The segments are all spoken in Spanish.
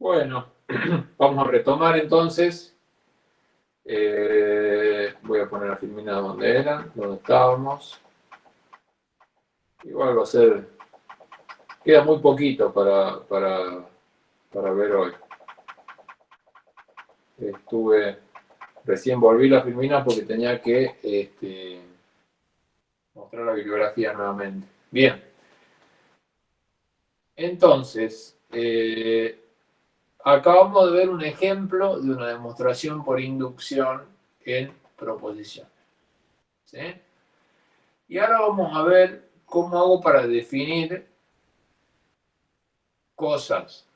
Bueno, vamos a retomar entonces. Eh, voy a poner la filmina donde era, donde estábamos. Igual va a ser... Queda muy poquito para, para, para ver hoy. Estuve... Recién volví la filmina porque tenía que este, mostrar la bibliografía nuevamente. Bien. Entonces, eh, acabamos de ver un ejemplo de una demostración por inducción en proposición. Y ahora vamos a ver cómo hago para definir cosas,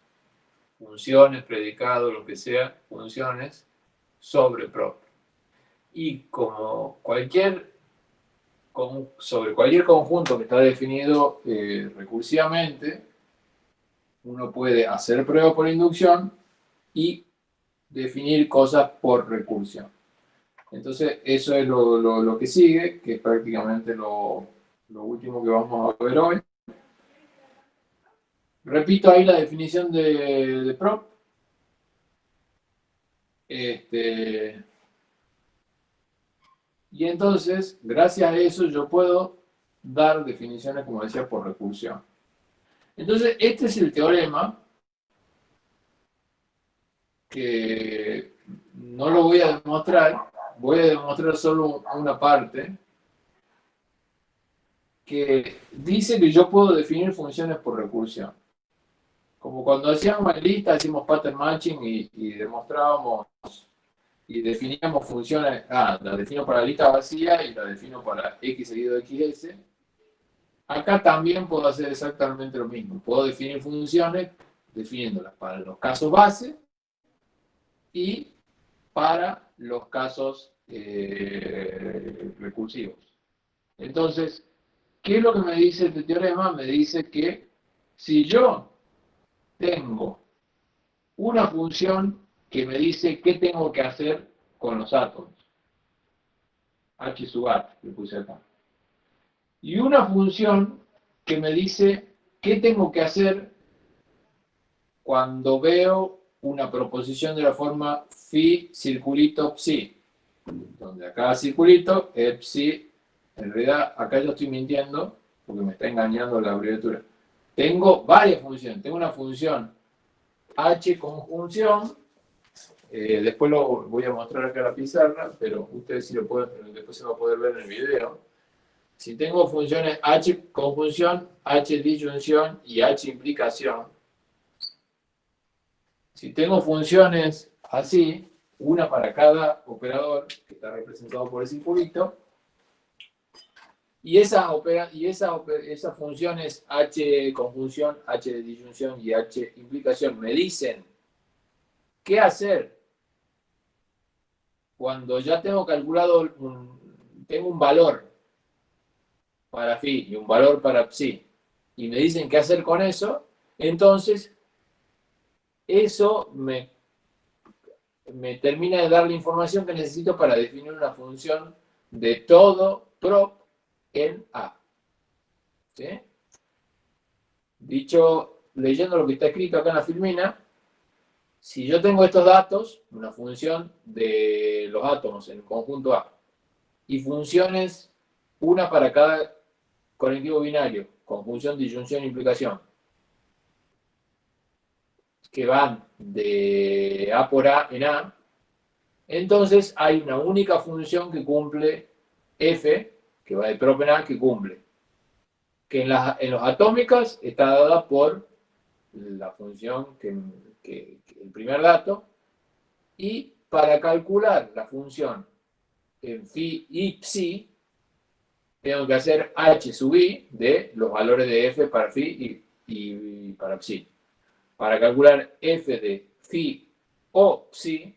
funciones, predicados, lo que sea, funciones sobre prop. Y como cualquier, sobre cualquier conjunto que está definido eh, recursivamente, uno puede hacer prueba por inducción y definir cosas por recursión. Entonces, eso es lo, que sigue, que es prácticamente lo, último que vamos a ver hoy. Repito ahí la definición de, prop. Este, y entonces, gracias a eso, yo puedo dar definiciones, como decía, por recursión. Entonces, este es el teorema que no lo voy a demostrar, voy a demostrar solo una parte, que dice que yo puedo definir funciones por recursión. Como cuando hacíamos lista, hacíamos pattern matching y, demostrábamos y definíamos funciones, ah, la defino para lista vacía y la defino para x seguido de xs, Acá también puedo hacer exactamente lo mismo. Puedo definir funciones definiéndolas para los casos base y para los casos eh, recursivos. Entonces, ¿qué es lo que me dice este teorema? Me dice que si yo tengo una función que me dice qué tengo que hacer con los átomos, h sub h, le puse acá, y una función que me dice qué tengo que hacer cuando veo una proposición de la forma phi circulito psi, donde acá circulito es psi, en realidad acá yo estoy mintiendo porque me está engañando la abreviatura. Tengo varias funciones, tengo una función h conjunción, eh, después lo voy a mostrar acá en la pizarra, pero ustedes sí lo pueden, después se va a poder ver en el video si tengo funciones h conjunción, h disyunción y h implicación, si tengo funciones así, una para cada operador, que está representado por el circulito, y esa, y esa, esas funciones h conjunción, h disyunción y h implicación me dicen qué hacer cuando ya tengo calculado, tengo un valor para phi y un valor para psi, y me dicen qué hacer con eso, entonces eso me, me termina de dar la información que necesito para definir una función de todo prop en A. Dicho, leyendo lo que está escrito acá en la filmina, si yo tengo estos datos, una función de los átomos en el conjunto A, y funciones, una para cada conectivo binario, conjunción, disyunción, implicación, que van de A por A en A, entonces hay una única función que cumple F, que va de prop en A, que cumple. Que en, las, en los atómicas está dada por la función que, el primer dato, y para calcular la función en phi y psi, tengo que hacer h sub i de los valores de f para phi y, para psi. Para calcular f de phi o psi,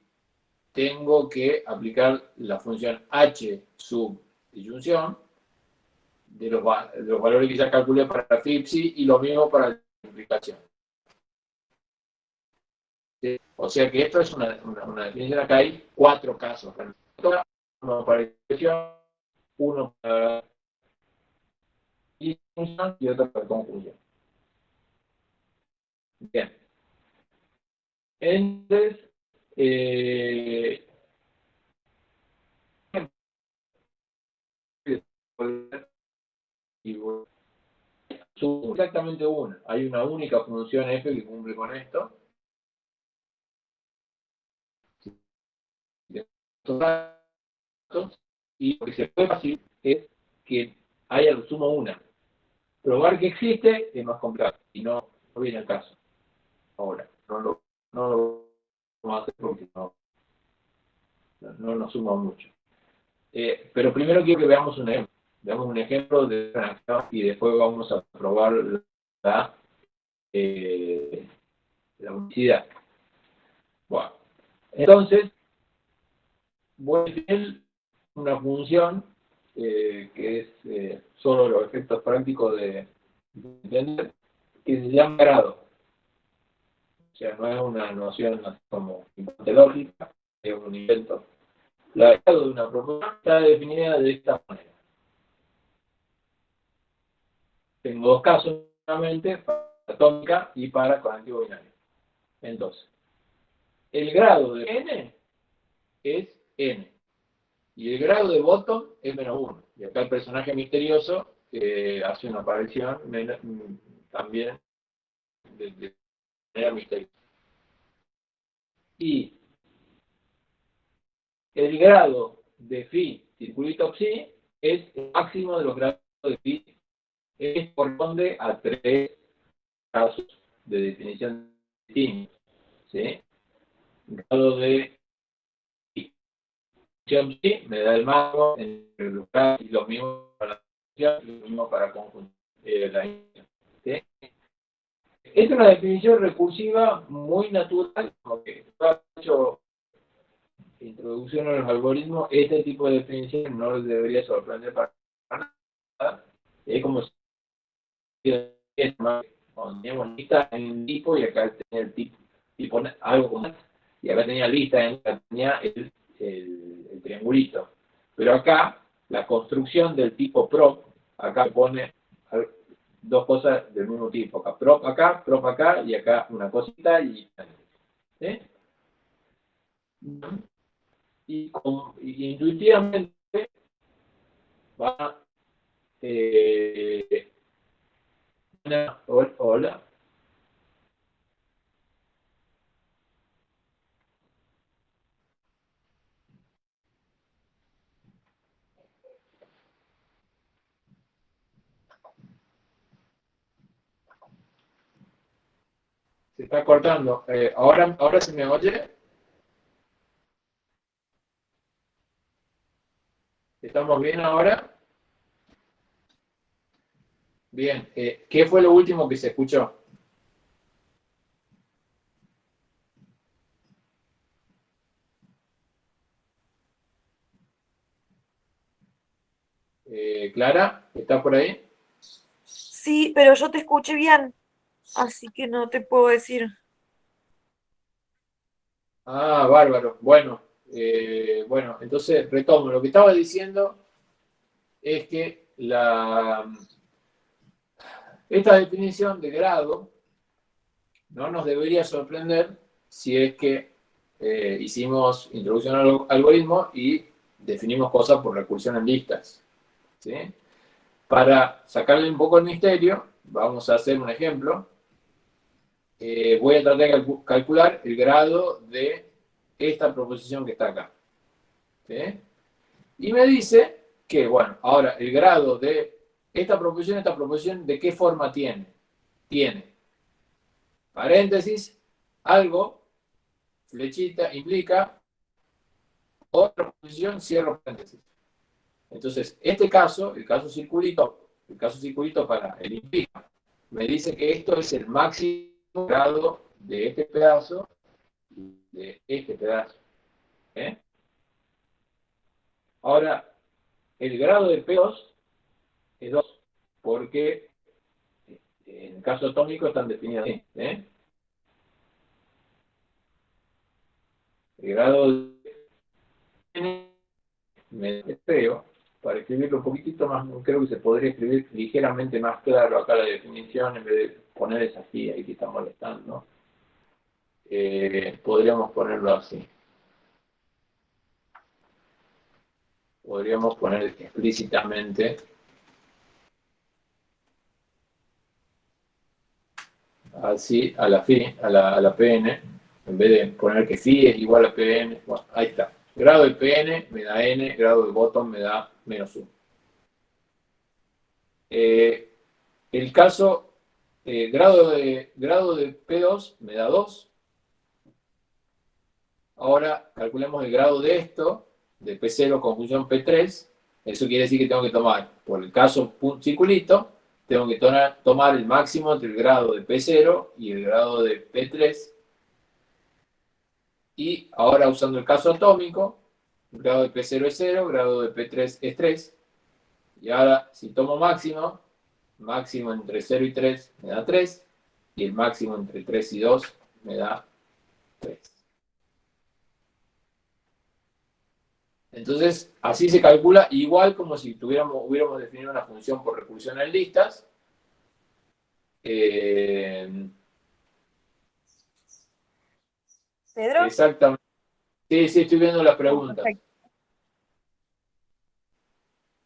tengo que aplicar la función h sub disyunción de los, valores que ya calculé para phi y psi y lo mismo para la implicación. O sea que esto es una, definición, acá hay cuatro casos. Uno para implicación, uno para y otra para conclusión. Bien. Entonces, eh, exactamente una. Hay una única función f que cumple con esto. Y lo que se puede hacer es que haya lo sumo una. Probar que existe es más complicado y no, viene al caso. Ahora, no lo, no lo vamos a hacer porque no, no, nos suma mucho. Eh, pero primero quiero que veamos un ejemplo. Veamos un ejemplo de y después vamos a probar la, eh, la unicidad. Bueno, entonces, voy a definir una función eh, que es eh, solo los efectos prácticos de, entender, que se llama grado. O sea, no es una noción como lógica, es un invento. La grado de una propiedad está definida de esta manera. Tengo dos casos, nuevamente, para atómica y para conectivo binario. Entonces, el grado de n es n. Y el grado de bottom es menos 1. Y acá el personaje misterioso hace una aparición mm, también de, manera misteriosa. Y el grado de phi circulito psi es el máximo de los grados de phi. Es corresponde a tres casos de definición distintos. ¿sí? Grado de sí, me da el marco en el lugar y lo mismo para la y lo mismo para conjunto. Eh, ¿sí? Es una definición recursiva muy natural, porque ha hecho introducción a los algoritmos, este tipo de definición no les debería sorprender para nada. Es como si teníamos lista en un tipo y acá tenía el tipo, tipo algo como y acá tenía lista en tenía el el, triangulito. Pero acá, la construcción del tipo prop, acá pone dos cosas del mismo tipo. Acá prop acá, prop acá, y acá una cosita y... Y, intuitivamente va... Eh, hola, Se está cortando. Eh, ¿ahora, ¿Ahora se me oye? ¿Estamos bien ahora? Bien. Eh, ¿Qué fue lo último que se escuchó? Eh, Clara, ¿estás por ahí? Sí, pero yo te escuché bien. Así que no te puedo decir. Ah, bárbaro. Bueno, eh, bueno, entonces retomo. Lo que estaba diciendo es que la, esta definición de grado no nos debería sorprender si es que eh, hicimos introducción al algoritmo y definimos cosas por recursión en listas. Para sacarle un poco el misterio, vamos a hacer un ejemplo eh, voy a tratar de calcular el grado de esta proposición que está acá. Y me dice que, bueno, ahora el grado de esta proposición, esta proposición, ¿de qué forma tiene? Tiene, paréntesis, algo, flechita, implica, otra proposición, cierro paréntesis. Entonces, este caso, el caso circulito, el caso circulito para el implica, me dice que esto es el máximo grado de este pedazo y de este pedazo. ¿eh? Ahora, el grado de P2 es 2, porque en el caso atómico están definidos así. ¿eh? El grado de me espero, para escribirlo un poquitito más, creo que se podría escribir ligeramente más claro acá la definición en vez de poner esa aquí, ahí que está molestando. eh, podríamos ponerlo así. Podríamos poner explícitamente así a la, phi, a la, a la PN, en vez de poner que phi es igual a PN, bueno, ahí está. Grado de PN me da N, grado de bottom me da menos 1. Eh, el caso, eh, grado, de, grado de P2 me da 2. Ahora calculemos el grado de esto, de P0 con función P3. Eso quiere decir que tengo que tomar, por el caso circulito, tengo que tomar el máximo entre el grado de P0 y el grado de P3. Y ahora usando el caso atómico, el grado de P0 es 0, grado de P3 es 3. Y ahora, si tomo máximo, máximo entre 0 y 3 me da 3, y el máximo entre 3 y 2 me da 3. Entonces, así se calcula, igual como si tuviéramos, hubiéramos definido una función por recursión en listas. Eh, ¿Pedro? Exactamente. Sí, sí, estoy viendo la pregunta.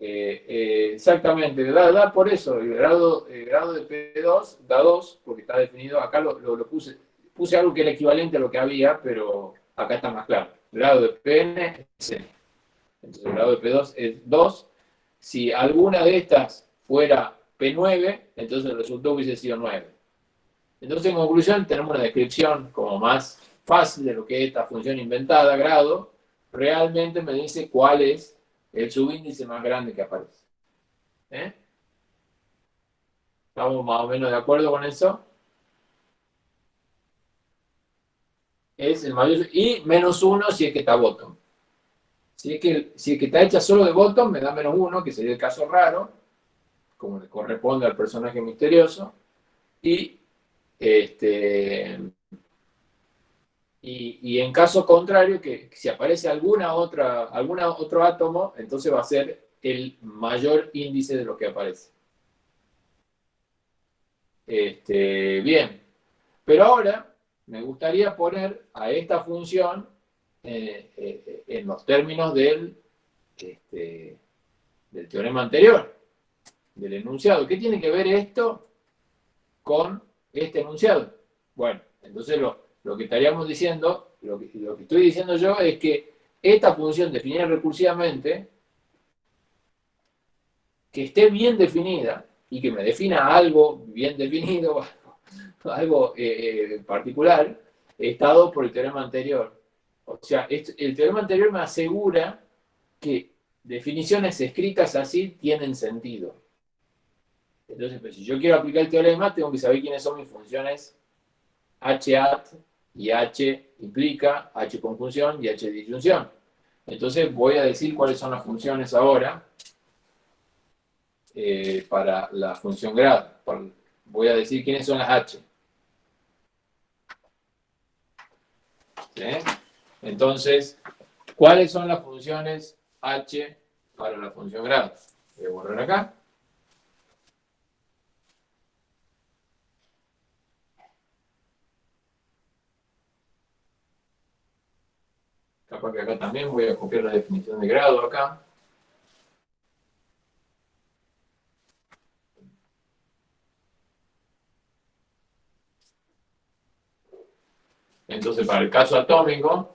Eh, eh, exactamente, da, por eso, el grado, grado de P2 da 2, porque está definido, acá lo, puse, puse algo que era equivalente a lo que había, pero acá está más claro. Grado de Pn es Entonces el grado de P2 es 2. Si alguna de estas fuera P9, entonces el resultado hubiese sido 9. Entonces en conclusión tenemos una descripción como más fácil de lo que es esta función inventada, grado, realmente me dice cuál es el subíndice más grande que aparece. ¿Eh? ¿Estamos más o menos de acuerdo con eso? Es el mayor, y menos uno si es que está bottom. Si es que, si es que está hecha solo de bottom, me da menos uno, que sería el caso raro, como le corresponde al personaje misterioso. Y este, y, en caso contrario, que si aparece alguna otra, alguna otro átomo, entonces va a ser el mayor índice de lo que aparece. Este, bien, pero ahora me gustaría poner a esta función eh, eh, en los términos del, este, del teorema anterior, del enunciado. ¿Qué tiene que ver esto con este enunciado? Bueno, entonces lo, lo que estaríamos diciendo, lo que, estoy diciendo yo es que esta función definida recursivamente, que esté bien definida y que me defina algo bien definido, algo eh, particular, estado por el teorema anterior. O sea, el teorema anterior me asegura que definiciones escritas así tienen sentido. Entonces, pues, si yo quiero aplicar el teorema, tengo que saber quiénes son mis funciones hat y H implica H conjunción y H disyunción. Entonces voy a decir cuáles son las funciones ahora eh, para la función grado. Voy a decir quiénes son las H. Entonces, ¿cuáles son las funciones H para la función grado? Voy a borrar acá. Capaz que acá también voy a copiar la definición de grado acá. Entonces, para el caso atómico,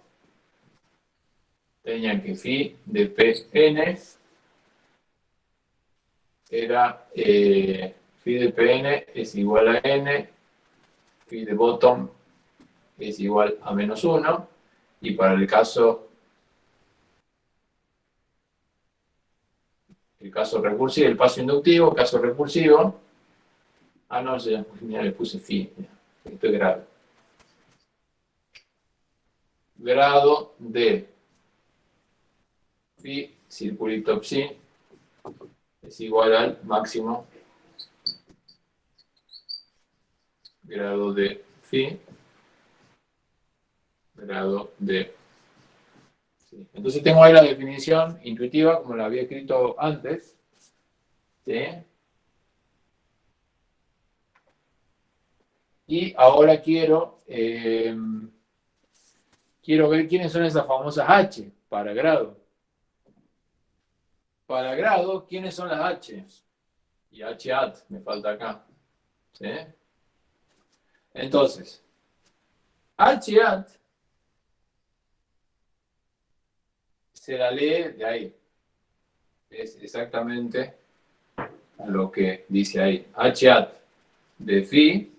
tenía que phi de Pn era eh, phi de Pn es igual a n, phi de bottom es igual a menos 1, y para el caso, el caso recursivo, el paso inductivo, caso recursivo, ah no, ya, le puse phi, esto es grado. Grado de phi circulito psi es igual al máximo grado de phi grado de... Entonces tengo ahí la definición intuitiva, como la había escrito antes. ¿sí? Y ahora quiero, eh, quiero ver quiénes son esas famosas H para grado. Para grado, ¿quiénes son las H? Y H hat me falta acá. ¿Sí? Entonces, H hat se la lee de ahí. Es exactamente lo que dice ahí. Hat de phi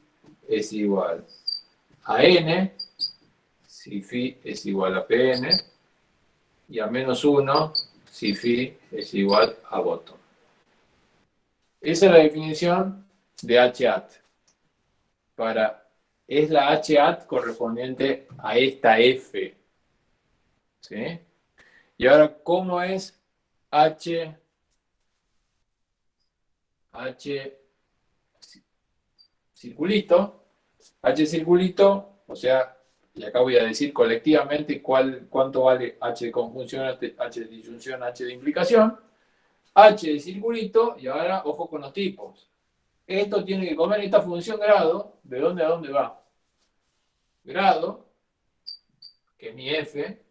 es igual a n si phi es igual a pn y a menos 1 si phi es igual a bottom. Esa es la definición de hat. Para, es la hat correspondiente a esta F. ¿Sí? Y ahora, ¿cómo es H, H circulito? H circulito, o sea, y acá voy a decir colectivamente cuál, cuánto vale H de conjunción, H de disyunción, H de implicación. H de circulito, y ahora ojo con los tipos. Esto tiene que comer esta función grado, ¿de dónde a dónde va? Grado, que mi f,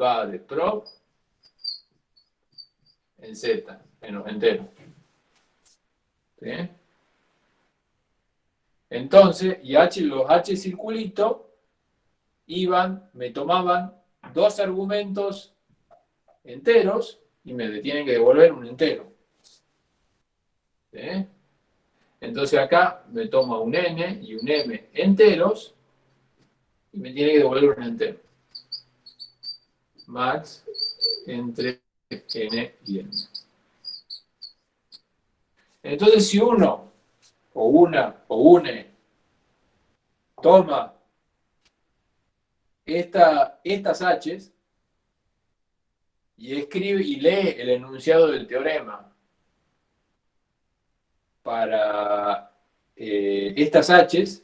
va de prop en Z, en los enteros. ¿Sí? Entonces, y H, los H circulito iban, me tomaban dos argumentos enteros y me tienen que devolver un entero. ¿Sí? Entonces acá me toma un n y un m enteros y me tiene que devolver un entero. Max entre n y n. Entonces, si uno, o una, o une, toma esta, estas h's y escribe y lee el enunciado del teorema para eh, estas h's,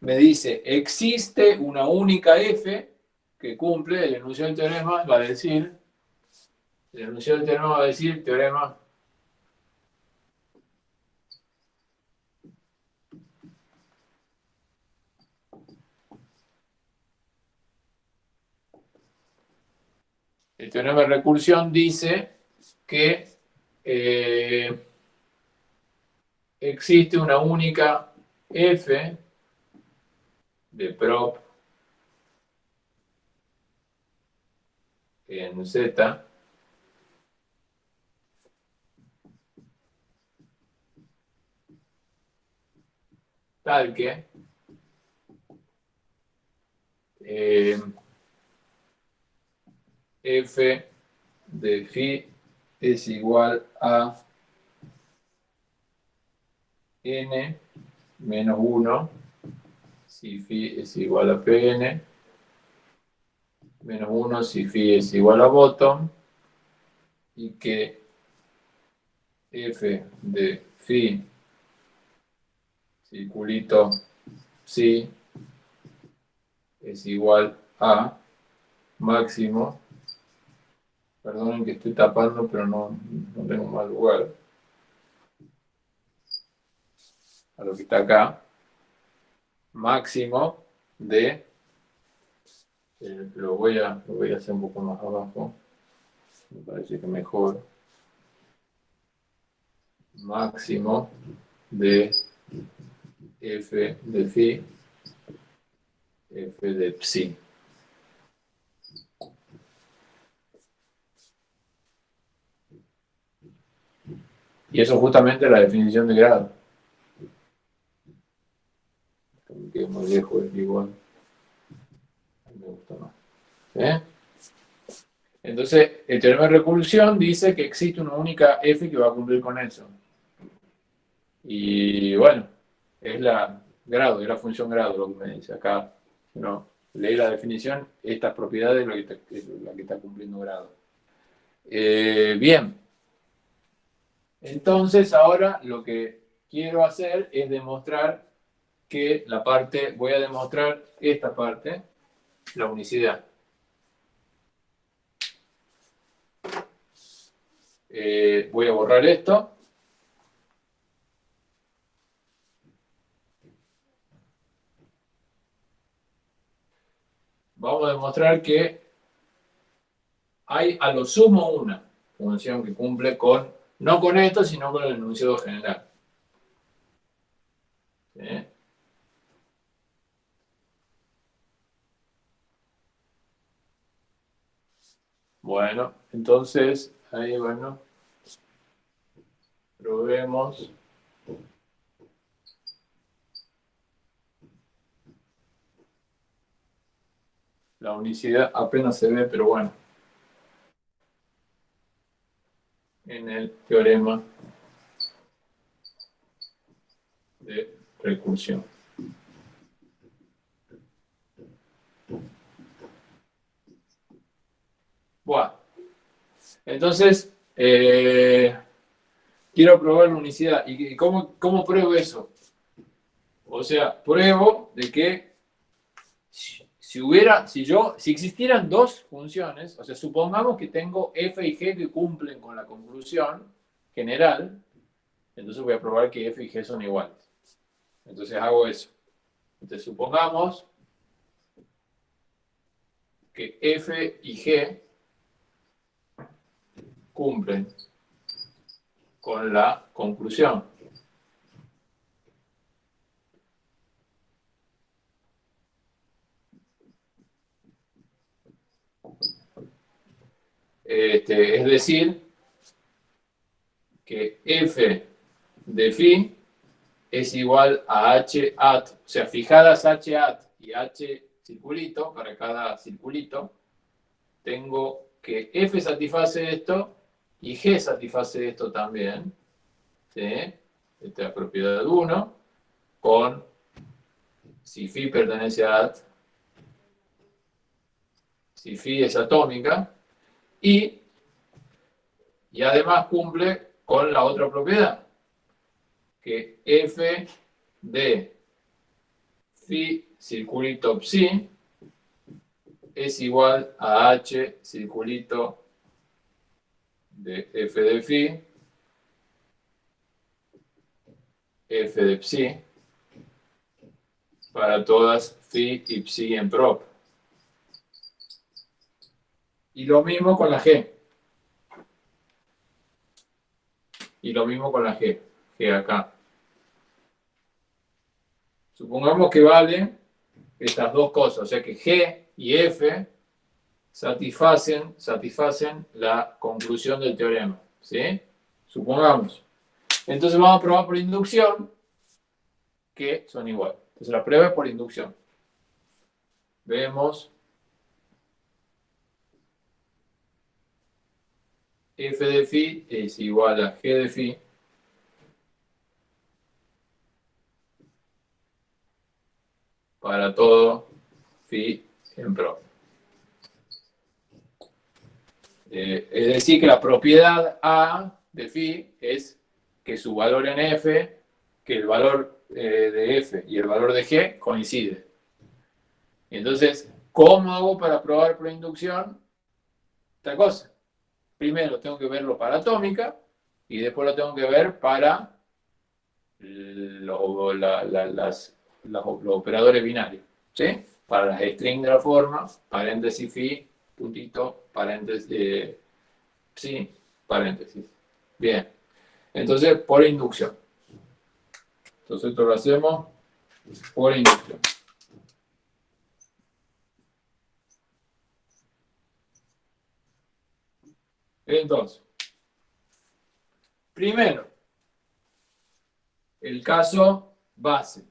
me dice, existe una única f que cumple el enunciado del teorema, va a decir el teorema va decir teorema. El teorema de recursión dice que eh, existe una única f de prop en Z tal eh, f de phi es igual a n menos 1 si phi es igual a pn menos 1 si phi es igual a bottom y que f de phi circulito si es igual a máximo, perdonen que estoy tapando, pero no, no tengo mal lugar, a lo que está acá, máximo de, eh, lo, voy a, lo voy a hacer un poco más abajo, me parece que mejor, máximo de f de phi, f de psi. Y eso es justamente la definición de grado. Me quedo muy lejos, es igual. Me gusta más. ¿Eh? Entonces, el teorema de recursión dice que existe una única f que va a cumplir con eso. Y bueno, es la grado, es la función grado lo que me dice. Acá, no, leí la definición, estas propiedades es la que está cumpliendo grado. Eh, bien. Entonces, ahora lo que quiero hacer es demostrar que la parte, voy a demostrar esta parte, la unicidad. Eh, voy a borrar esto. Vamos a demostrar que hay a lo sumo una función que cumple con, no con esto, sino con el enunciado general. Bueno, entonces, ahí bueno, probemos. La unicidad apenas se ve, pero bueno. En el teorema de recursión. Bueno, entonces, eh, quiero probar la unicidad. ¿Y cómo, cómo pruebo eso? O sea, pruebo de que si hubiera, si yo, si existieran dos funciones, o sea, supongamos que tengo f y g que cumplen con la conclusión general, entonces voy a probar que f y g son iguales. Entonces hago eso. Entonces supongamos que f y g cumplen con la conclusión. Este, es decir, que f de phi es igual a h at, o sea, fijadas h at y h circulito, para cada circulito, tengo que f satisface esto y g satisface esto también. ¿sí? Esta propiedad 1, con si phi pertenece a at, si phi es atómica, y, y además cumple con la otra propiedad, que f de phi circulito psi es igual a h circulito de f de phi f de psi para todas phi y psi en prop. Y lo mismo con la G. Y lo mismo con la G. G acá. Supongamos que vale estas dos cosas. O sea que G y F satisfacen, satisfacen la conclusión del teorema. ¿Sí? Supongamos. Entonces vamos a probar por inducción que son iguales. Entonces la prueba es por inducción. Vemos f de phi es igual a g de phi para todo phi en pro. Eh, es decir, que la propiedad A de phi es que su valor en f, que el valor eh, de f y el valor de g coincide. Entonces, ¿cómo hago para probar por inducción? Esta cosa primero tengo que verlo para atómica y después lo tengo que ver para los operadores binarios. ¿sí? Para las strings de la forma, paréntesis phi, puntito, paréntesis, eh, sí, paréntesis. Bien. Entonces, por inducción. Entonces, esto lo hacemos por inducción. Entonces, primero, el caso base.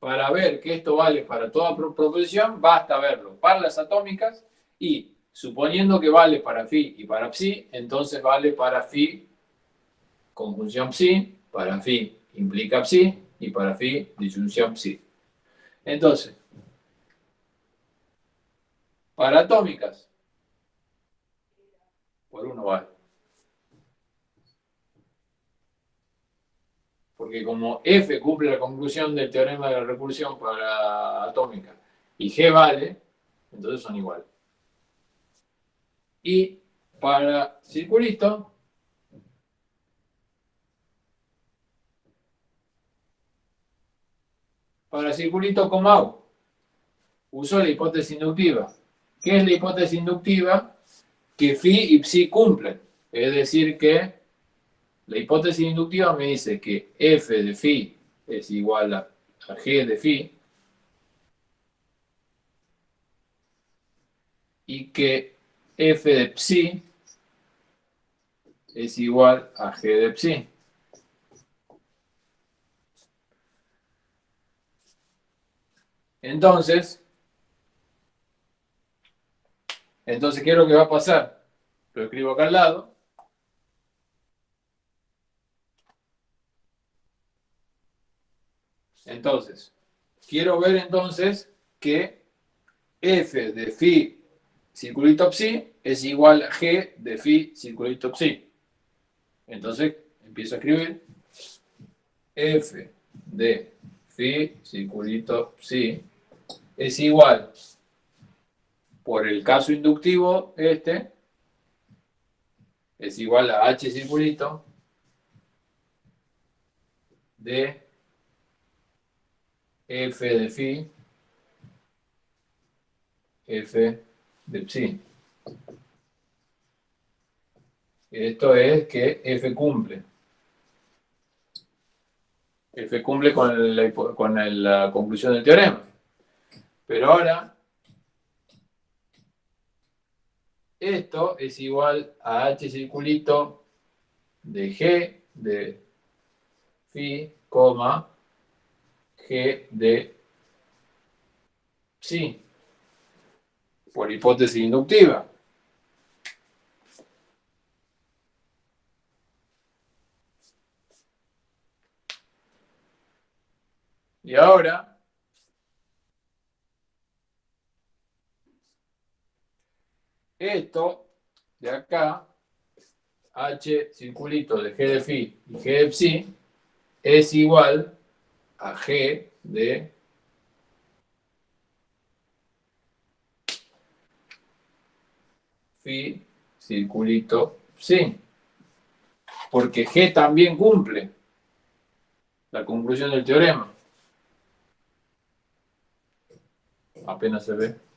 Para ver que esto vale para toda proposición, basta verlo para las atómicas y suponiendo que vale para phi y para psi, entonces vale para phi conjunción psi, para phi implica psi y para phi disyunción psi. Entonces, para atómicas. Por uno vale. Porque como F cumple la conclusión del teorema de la recursión para atómica y G vale, entonces son iguales. Y para circulito, para circulito comau, uso la hipótesis inductiva. ¿Qué es la hipótesis inductiva? Que phi y psi cumplen. Es decir, que la hipótesis inductiva me dice que f de phi es igual a, g de phi y que f de psi es igual a g de psi. Entonces, entonces, ¿qué es lo que va a pasar? Lo escribo acá al lado. Entonces, quiero ver entonces que f de phi circulito psi es igual a g de phi circulito psi. Entonces, empiezo a escribir f de phi circulito psi es igual, por el caso inductivo este, es igual a h circulito de f de phi, f de psi. Esto es que f cumple. f cumple con la, con la conclusión del teorema. Pero ahora, esto es igual a h circulito de g de phi, coma, g de psi, por hipótesis inductiva. Y ahora Esto de acá, h circulito de g de phi y g de psi, es igual a g de phi circulito psi. Porque g también cumple la conclusión del teorema. Apenas se ve.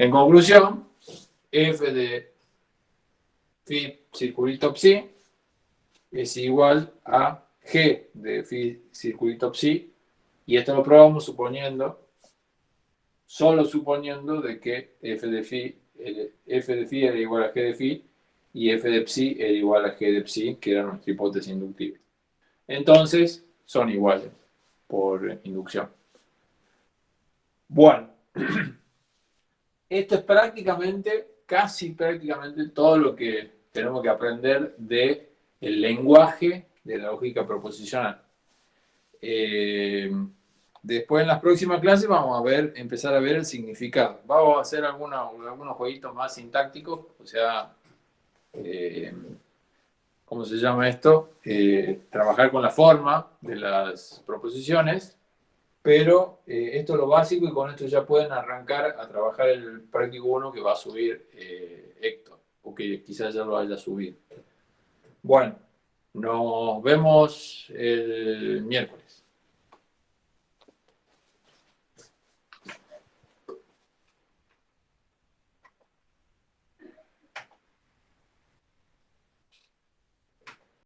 En conclusión, f de phi circulito psi es igual a g de phi circulito psi, y esto lo probamos suponiendo, solo suponiendo de que f de phi, f de phi era igual a g de phi, y f de psi era igual a g de psi, que era nuestra hipótesis inductiva. Entonces, son iguales por inducción. Bueno, esto es prácticamente, casi prácticamente todo lo que tenemos que aprender del el lenguaje de la lógica proposicional. Eh, después en las próximas clases vamos a ver, empezar a ver el significado. Vamos a hacer algunos jueguitos más sintácticos, o sea, eh, ¿cómo se llama esto? Eh, trabajar con la forma de las proposiciones pero eh, esto es lo básico y con esto ya pueden arrancar a trabajar el práctico 1 que va a subir eh, Héctor, o que quizás ya lo haya subido. Bueno, nos vemos el miércoles.